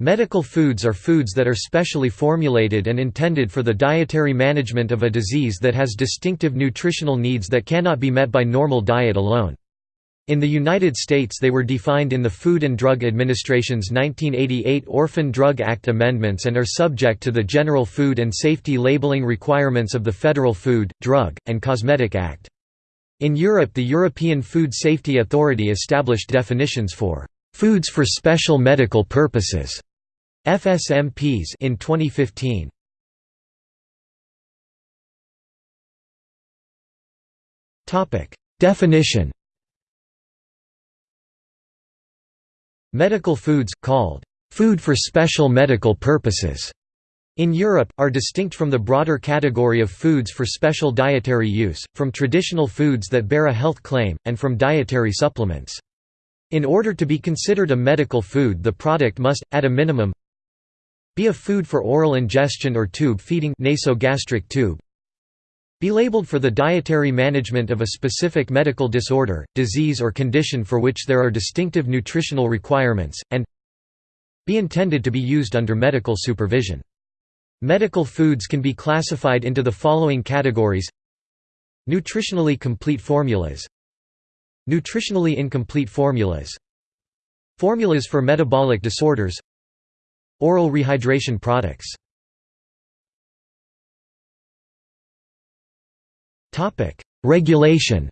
Medical foods are foods that are specially formulated and intended for the dietary management of a disease that has distinctive nutritional needs that cannot be met by normal diet alone. In the United States they were defined in the Food and Drug Administration's 1988 Orphan Drug Act amendments and are subject to the general food and safety labeling requirements of the Federal Food, Drug, and Cosmetic Act. In Europe the European Food Safety Authority established definitions for «foods for special medical purposes» FSMPs in 2015. Topic: Definition. Medical foods called food for special medical purposes in Europe, are distinct from the broader category of foods for special dietary use, from traditional foods that bear a health claim, and from dietary supplements. In order to be considered a medical food the product must, at a minimum, be a food for oral ingestion or tube feeding nasogastric tube. Be labeled for the dietary management of a specific medical disorder, disease or condition for which there are distinctive nutritional requirements, and be intended to be used under medical supervision. Medical foods can be classified into the following categories Nutritionally complete formulas Nutritionally incomplete formulas Formulas for metabolic disorders Oral rehydration products Regulation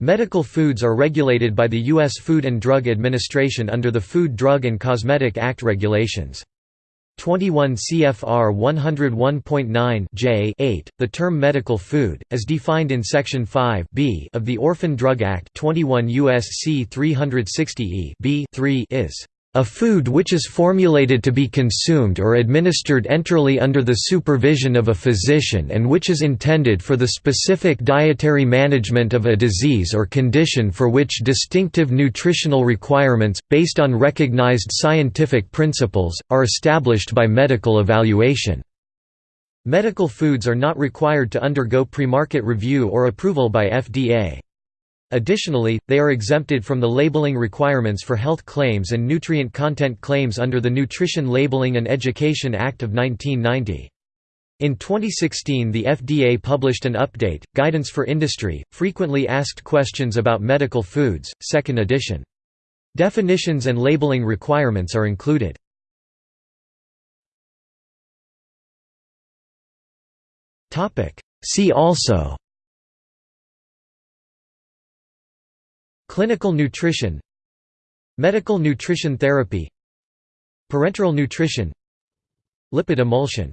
Medical foods are regulated by the U.S. Food and Drug Administration under the Food Drug and Cosmetic Act regulations. 21 CFR 101.9 J 8, the term medical food, as defined in Section 5 B of the Orphan Drug Act 21 U.S.C. 360 E B 3 is a food which is formulated to be consumed or administered enterally under the supervision of a physician and which is intended for the specific dietary management of a disease or condition for which distinctive nutritional requirements, based on recognized scientific principles, are established by medical evaluation. Medical foods are not required to undergo premarket review or approval by FDA. Additionally, they are exempted from the labeling requirements for health claims and nutrient content claims under the Nutrition Labeling and Education Act of 1990. In 2016 the FDA published an update, Guidance for Industry, Frequently Asked Questions About Medical Foods, 2nd edition. Definitions and labeling requirements are included. See also Clinical nutrition Medical nutrition therapy Parenteral nutrition Lipid emulsion